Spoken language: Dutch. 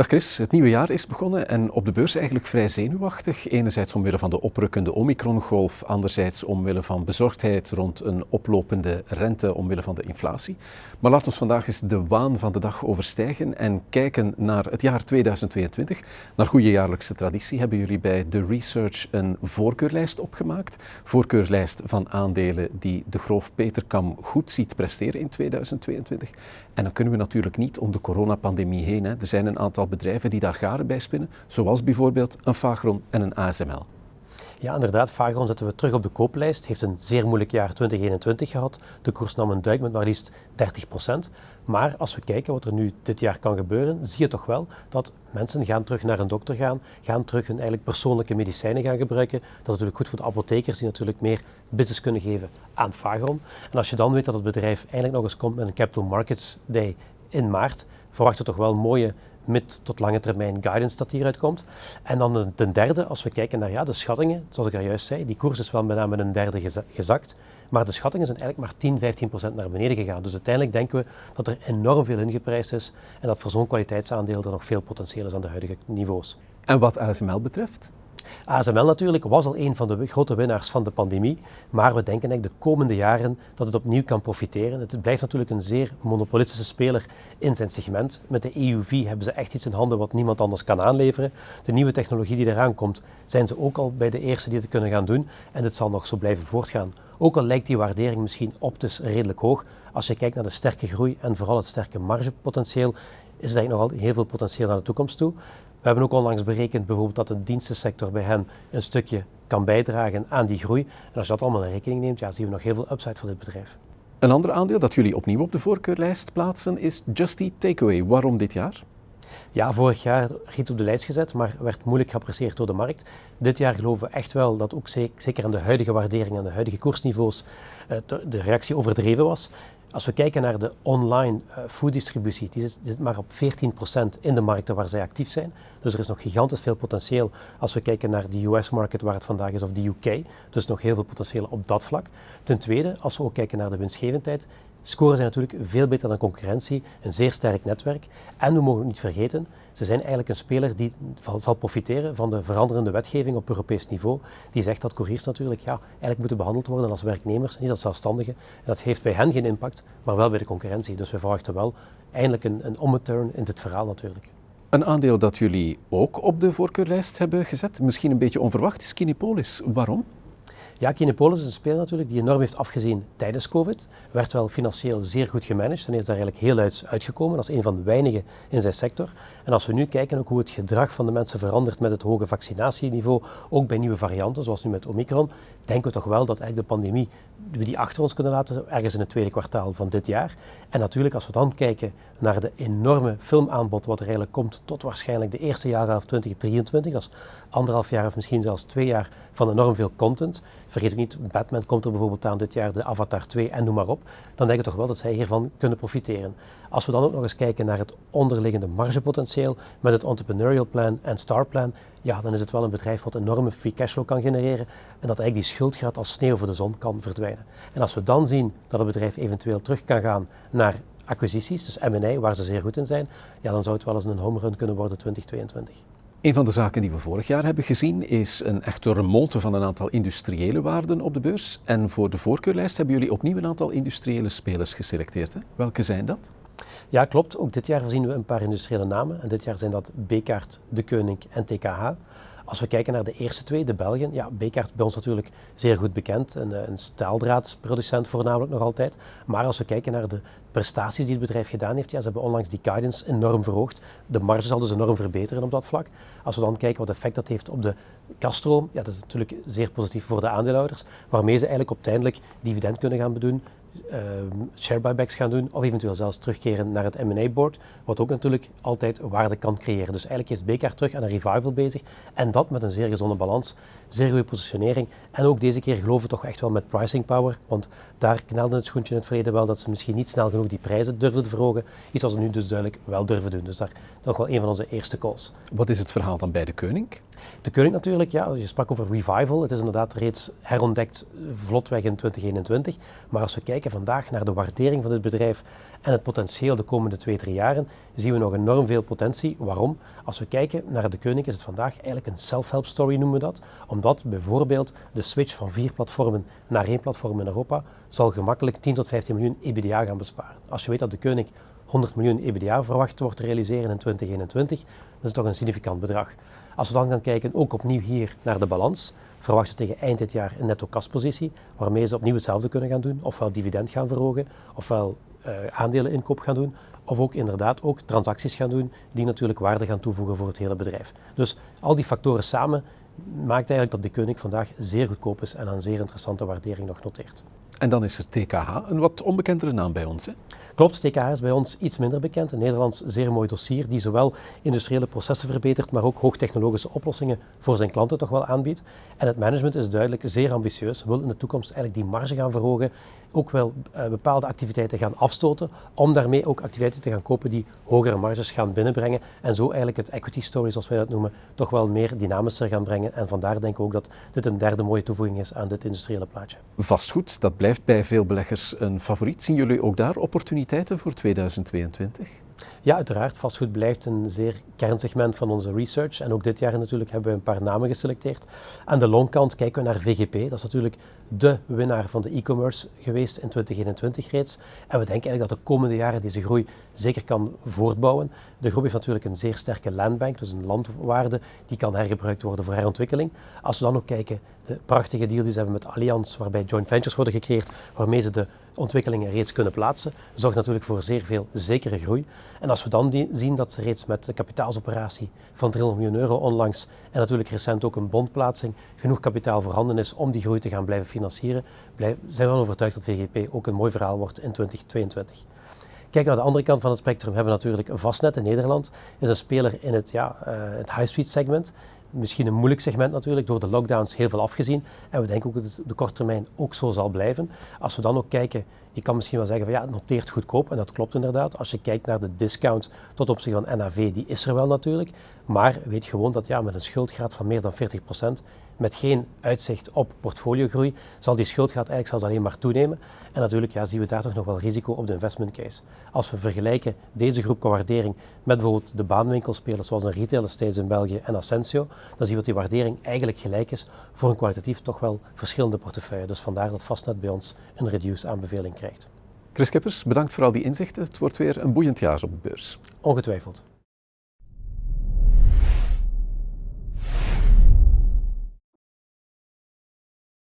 Dag Chris, het nieuwe jaar is begonnen en op de beurs eigenlijk vrij zenuwachtig. Enerzijds omwille van de oprukkende Omicron-golf, anderzijds omwille van bezorgdheid rond een oplopende rente omwille van de inflatie. Maar laat ons vandaag eens de waan van de dag overstijgen en kijken naar het jaar 2022. Naar goede jaarlijkse traditie hebben jullie bij The Research een voorkeurlijst opgemaakt. Voorkeurlijst van aandelen die de Groof Peterkam goed ziet presteren in 2022. En dan kunnen we natuurlijk niet om de coronapandemie heen. Hè. Er zijn een aantal bedrijven die daar garen bij spinnen, zoals bijvoorbeeld een Fagron en een ASML. Ja, inderdaad. Fagron zetten we terug op de kooplijst. Heeft een zeer moeilijk jaar 2021 gehad. De koers nam een duik met maar liefst 30% Maar als we kijken wat er nu dit jaar kan gebeuren, zie je toch wel dat mensen gaan terug naar een dokter gaan, gaan terug hun eigenlijk persoonlijke medicijnen gaan gebruiken. Dat is natuurlijk goed voor de apothekers die natuurlijk meer business kunnen geven aan Fagron. En als je dan weet dat het bedrijf eigenlijk nog eens komt met een Capital Markets Day in maart, verwachten we toch wel mooie mid- tot lange termijn guidance dat hieruit komt. En dan ten derde, als we kijken naar ja, de schattingen, zoals ik al juist zei, die koers is wel met name een derde gezakt. Maar de schattingen zijn eigenlijk maar 10, 15 procent naar beneden gegaan. Dus uiteindelijk denken we dat er enorm veel ingeprijsd is en dat voor zo'n kwaliteitsaandeel er nog veel potentieel is aan de huidige niveaus. En wat ASML betreft? ASML natuurlijk was al een van de grote winnaars van de pandemie, maar we denken eigenlijk de komende jaren dat het opnieuw kan profiteren. Het blijft natuurlijk een zeer monopolistische speler in zijn segment. Met de EUV hebben ze echt iets in handen wat niemand anders kan aanleveren. De nieuwe technologie die eraan komt, zijn ze ook al bij de eerste die het kunnen gaan doen en dit zal nog zo blijven voortgaan. Ook al lijkt die waardering misschien optisch redelijk hoog, als je kijkt naar de sterke groei en vooral het sterke margepotentieel, is er eigenlijk nogal heel veel potentieel naar de toekomst toe. We hebben ook onlangs berekend bijvoorbeeld dat de dienstensector bij hen een stukje kan bijdragen aan die groei. En als je dat allemaal in rekening neemt, ja, zien we nog heel veel upside voor dit bedrijf. Een ander aandeel dat jullie opnieuw op de voorkeurlijst plaatsen is Just Eat Takeaway. Waarom dit jaar? Ja, vorig jaar iets op de lijst gezet, maar werd moeilijk geapprecieerd door de markt. Dit jaar geloven we echt wel dat ook zeker aan de huidige waardering en de huidige koersniveaus eh, de reactie overdreven was. Als we kijken naar de online fooddistributie, die zit, die zit, maar op 14% in de markten waar zij actief zijn. Dus er is nog gigantisch veel potentieel als we kijken naar de US-market waar het vandaag is of de UK. Dus nog heel veel potentieel op dat vlak. Ten tweede, als we ook kijken naar de winstgevendheid, scoren zij natuurlijk veel beter dan concurrentie, een zeer sterk netwerk. En we mogen niet vergeten, ze zijn eigenlijk een speler die zal profiteren van de veranderende wetgeving op Europees niveau. Die zegt dat couriers natuurlijk ja, eigenlijk moeten behandeld worden als werknemers, niet als zelfstandigen. En dat heeft bij hen geen impact, maar wel bij de concurrentie. Dus we verwachten wel eindelijk een, een ommeturn in dit verhaal natuurlijk. Een aandeel dat jullie ook op de voorkeurlijst hebben gezet, misschien een beetje onverwacht, is Kinepolis. Waarom? Ja, Kinepolis is een speler natuurlijk die enorm heeft afgezien tijdens COVID. Werd wel financieel zeer goed gemanaged en is daar eigenlijk heel uit uitgekomen als een van de weinigen in zijn sector. En als we nu kijken ook hoe het gedrag van de mensen verandert met het hoge vaccinatieniveau, ook bij nieuwe varianten zoals nu met Omicron, denken we toch wel dat eigenlijk de pandemie we die achter ons kunnen laten ergens in het tweede kwartaal van dit jaar. En natuurlijk als we dan kijken naar de enorme filmaanbod wat er eigenlijk komt tot waarschijnlijk de eerste jaarhelft 2023, dat is anderhalf jaar of misschien zelfs twee jaar van enorm veel content. Vergeet ook niet, Batman komt er bijvoorbeeld aan dit jaar, de Avatar 2 en noem maar op. Dan denk ik toch wel dat zij hiervan kunnen profiteren. Als we dan ook nog eens kijken naar het onderliggende margepotentieel met het entrepreneurial plan en star plan, ja, dan is het wel een bedrijf wat enorme free cashflow kan genereren en dat eigenlijk die schuldgraad als sneeuw voor de zon kan verdwijnen. En als we dan zien dat het bedrijf eventueel terug kan gaan naar acquisities, dus M&A, waar ze zeer goed in zijn, ja, dan zou het wel eens een home run kunnen worden 2022. Een van de zaken die we vorig jaar hebben gezien is een echte remonte van een aantal industriële waarden op de beurs. En voor de voorkeurlijst hebben jullie opnieuw een aantal industriële spelers geselecteerd. Hè? Welke zijn dat? Ja, klopt. Ook dit jaar voorzien we een paar industriële namen. En dit jaar zijn dat Bekaert, De Keuning en TKH. Als we kijken naar de eerste twee, de Belgen, ja, Bekaert bij ons natuurlijk zeer goed bekend, een, een staaldraadproducent voornamelijk nog altijd. Maar als we kijken naar de prestaties die het bedrijf gedaan heeft, ja, ze hebben onlangs die guidance enorm verhoogd. De marge zal dus enorm verbeteren op dat vlak. Als we dan kijken wat effect dat heeft op de kaststroom, ja, dat is natuurlijk zeer positief voor de aandeelhouders, waarmee ze eigenlijk uiteindelijk dividend kunnen gaan bedoen uh, share buybacks gaan doen of eventueel zelfs terugkeren naar het M&A board, wat ook natuurlijk altijd waarde kan creëren. Dus eigenlijk is BKR terug aan een revival bezig en dat met een zeer gezonde balans. Zeer goede positionering. En ook deze keer geloven we toch echt wel met pricing power, want daar knelde het schoentje in het verleden wel dat ze misschien niet snel genoeg die prijzen durfden te verhogen. Iets wat ze nu dus duidelijk wel durven doen. Dus daar nog wel een van onze eerste calls. Wat is het verhaal dan bij de Koning? De Koning natuurlijk, ja, je sprak over revival. Het is inderdaad reeds herontdekt vlotweg in 2021. Maar als we kijken vandaag naar de waardering van dit bedrijf en het potentieel de komende twee, drie jaren, zien we nog enorm veel potentie. Waarom? Als we kijken naar de Koning is het vandaag eigenlijk een self-help story noemen we dat. Omdat bijvoorbeeld de switch van vier platformen naar één platform in Europa zal gemakkelijk 10 tot 15 miljoen EBITDA gaan besparen. Als je weet dat de Koning 100 miljoen EBITDA verwacht wordt te realiseren in 2021, dat is toch een significant bedrag. Als we dan gaan kijken, ook opnieuw hier naar de balans, verwachten we tegen eind dit jaar een netto kaspositie, waarmee ze opnieuw hetzelfde kunnen gaan doen, ofwel dividend gaan verhogen, ofwel uh, aandeleninkoop gaan doen, of ook inderdaad ook transacties gaan doen die natuurlijk waarde gaan toevoegen voor het hele bedrijf. Dus al die factoren samen maakt eigenlijk dat de Koning vandaag zeer goedkoop is en een zeer interessante waardering nog noteert. En dan is er TKH, een wat onbekendere naam bij ons. Hè? Klopt, TKH is bij ons iets minder bekend. Een Nederlands zeer mooi dossier die zowel industriële processen verbetert, maar ook hoogtechnologische oplossingen voor zijn klanten toch wel aanbiedt. En het management is duidelijk zeer ambitieus, wil in de toekomst eigenlijk die marge gaan verhogen, ook wel uh, bepaalde activiteiten gaan afstoten, om daarmee ook activiteiten te gaan kopen die hogere marges gaan binnenbrengen en zo eigenlijk het equity story, zoals wij dat noemen, toch wel meer dynamischer gaan brengen. En vandaar denk ik ook dat dit een derde mooie toevoeging is aan dit industriële plaatje. Vastgoed, dat blijft bij veel beleggers een favoriet. Zien jullie ook daar opportuniteiten voor 2022? Ja, uiteraard. Vastgoed blijft een zeer kernsegment van onze research. En ook dit jaar natuurlijk hebben we een paar namen geselecteerd. Aan de longkant kijken we naar VGP. Dat is natuurlijk de winnaar van de e-commerce geweest in 2021 reeds. En we denken eigenlijk dat de komende jaren deze groei zeker kan voortbouwen. De groep heeft natuurlijk een zeer sterke landbank, dus een landwaarde die kan hergebruikt worden voor herontwikkeling. Als we dan ook kijken, de prachtige deal die ze hebben met Allianz, waarbij joint ventures worden gecreëerd, waarmee ze de ontwikkelingen reeds kunnen plaatsen, zorgt natuurlijk voor zeer veel zekere groei. En als we dan zien dat ze reeds met de kapitaalsoperatie van 300 miljoen euro onlangs en natuurlijk recent ook een bondplaatsing genoeg kapitaal voorhanden is om die groei te gaan blijven financieren, zijn we wel overtuigd dat VGP ook een mooi verhaal wordt in 2022. Kijk naar de andere kant van het spectrum hebben we natuurlijk Vastnet in Nederland. is een speler in het, ja, uh, het high street segment. Misschien een moeilijk segment natuurlijk, door de lockdowns heel veel afgezien. En we denken ook dat het de korte termijn ook zo zal blijven. Als we dan ook kijken, je kan misschien wel zeggen van ja, het noteert goedkoop. En dat klopt inderdaad. Als je kijkt naar de discount tot opzichte van NAV, die is er wel natuurlijk. Maar weet gewoon dat ja, met een schuldgraad van meer dan 40%, met geen uitzicht op portfoliogroei, zal die schuldgraad eigenlijk zelfs alleen maar toenemen. En natuurlijk ja, zien we daar toch nog wel risico op de investment case. Als we vergelijken deze groep qua waardering met bijvoorbeeld de baanwinkelspelers zoals een Retail Estates in België en Ascensio, dan zien we dat die waardering eigenlijk gelijk is voor een kwalitatief toch wel verschillende portefeuille. Dus vandaar dat Vastnet bij ons een reduced aanbeveling krijgt. Chris Kippers, bedankt voor al die inzichten. Het wordt weer een boeiend jaar op de beurs. Ongetwijfeld.